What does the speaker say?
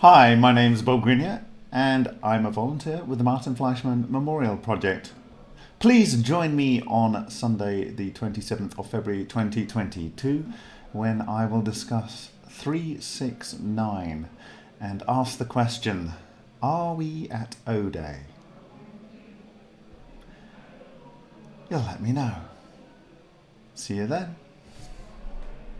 Hi, my name is Bob Greenyer, and I'm a volunteer with the Martin Fleischmann Memorial Project. Please join me on Sunday the 27th of February 2022 when I will discuss 369 and ask the question, are we at O-Day? You'll let me know. See you then.